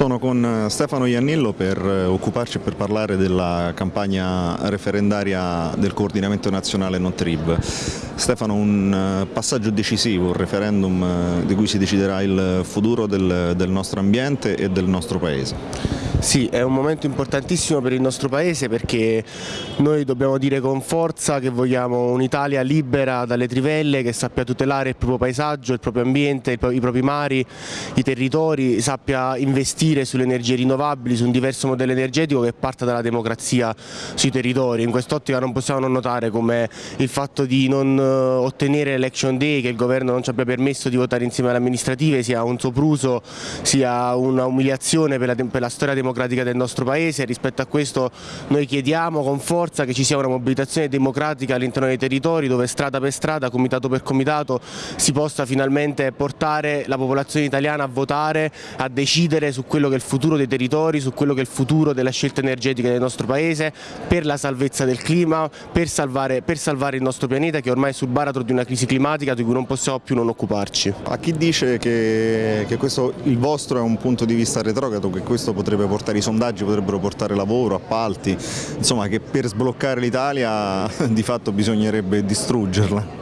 Sono con Stefano Iannillo per eh, occuparci e per parlare della campagna referendaria del coordinamento nazionale NotRib. Stefano, un eh, passaggio decisivo, un referendum eh, di cui si deciderà il futuro del, del nostro ambiente e del nostro Paese. Sì, è un momento importantissimo per il nostro Paese perché noi dobbiamo dire con forza che vogliamo un'Italia libera dalle trivelle, che sappia tutelare il proprio paesaggio, il proprio ambiente, i propri mari, i territori, sappia investire sulle energie rinnovabili, su un diverso modello energetico che parta dalla democrazia sui territori. In quest'ottica non possiamo non notare come il fatto di non eh, ottenere l'election day, che il governo non ci abbia permesso di votare insieme alle amministrative, sia un sopruso, sia una umiliazione per per la storia democratica democratica del nostro Paese, rispetto a questo noi chiediamo con forza che ci sia una mobilitazione democratica all'interno dei territori dove strada per strada, comitato per comitato si possa finalmente portare la popolazione italiana a votare, a decidere su quello che è il futuro dei territori, su quello che è il futuro della scelta energetica del nostro Paese, per la salvezza del clima, per salvare, per salvare il nostro pianeta che ormai è sul baratro di una crisi climatica di cui non possiamo più non occuparci. A chi dice che, che questo, il vostro è un punto di vista retrogrado, che questo potrebbe portare portare i sondaggi, potrebbero portare lavoro, appalti, insomma che per sbloccare l'Italia di fatto bisognerebbe distruggerla.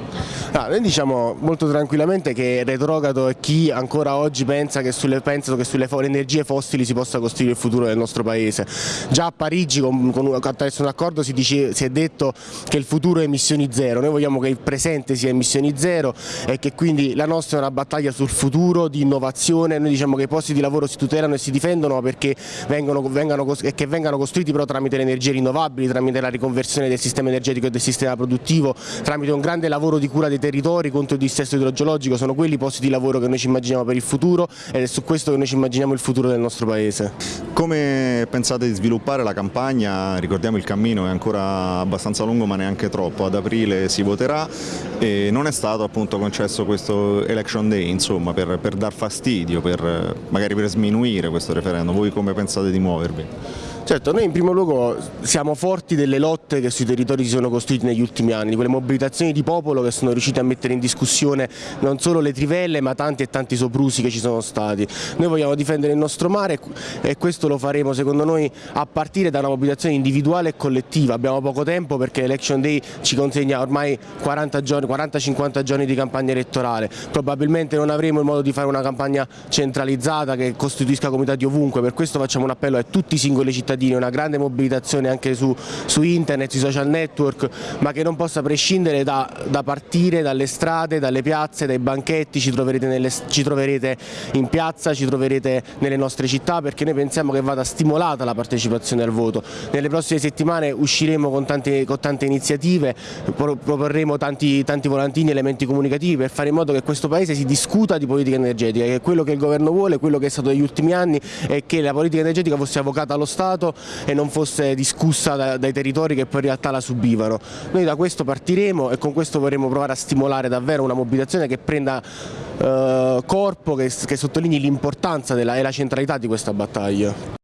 Ah, noi diciamo molto tranquillamente che retrogrado è chi ancora oggi pensa che sulle, pensa che sulle energie fossili si possa costruire il futuro del nostro paese. Già a Parigi con, con, attraverso un accordo si, dice, si, è detto che il futuro è emissioni zero, noi vogliamo che il presente sia emissioni zero e che quindi la nostra è una battaglia sul futuro di innovazione, noi diciamo che i posti di lavoro si tutelano e si difendono perché vengono, vengano, che vengano costruiti però tramite le energie rinnovabili, tramite la riconversione del sistema energetico e del sistema produttivo, tramite un grande lavoro di cura dei territori contro il dissesto idrogeologico, sono quelli i posti di lavoro che noi ci immaginiamo per il futuro ed è su questo che noi ci immaginiamo il futuro del nostro Paese. Come pensate di sviluppare la campagna? Ricordiamo il cammino è ancora abbastanza lungo ma neanche troppo, ad aprile si voterà e non è stato appunto concesso questo election day insomma per, per dar fastidio, per, magari per sminuire questo referendum, voi come pensate di muovervi? Certo, noi in primo luogo siamo forti delle lotte che sui territori si sono costruite negli ultimi anni, quelle mobilitazioni di popolo che sono riuscite a mettere in discussione non solo le trivelle ma tanti e tanti soprusi che ci sono stati. Noi vogliamo difendere il nostro mare e questo lo faremo secondo noi a partire da una mobilitazione individuale e collettiva. Abbiamo poco tempo perché l'Election Day ci consegna ormai 40-50 giorni di campagna elettorale. Probabilmente non avremo il modo di fare una campagna centralizzata che costituisca comitati ovunque, per questo facciamo un appello a tutti i singoli cittadini cittadini, una grande mobilitazione anche su, su internet, sui social network, ma che non possa prescindere da, da, partire dalle strade, dalle piazze, dai banchetti, ci troverete, nelle, ci troverete in piazza, ci troverete nelle nostre città perché noi pensiamo che vada stimolata la partecipazione al voto. Nelle prossime settimane usciremo con tante, con tante iniziative, proporremo tanti, tanti volantini, elementi comunicativi per fare in modo che questo Paese si discuta di politica energetica, che è quello che il governo vuole, quello che è stato negli ultimi anni è che la politica energetica fosse avvocata allo Stato Stato e non fosse discussa da, dai territori che poi in realtà la subivano. Noi da questo partiremo e con questo vorremmo provare a stimolare davvero una mobilitazione che prenda eh, corpo, che, che sottolinei l'importanza e la centralità di questa battaglia.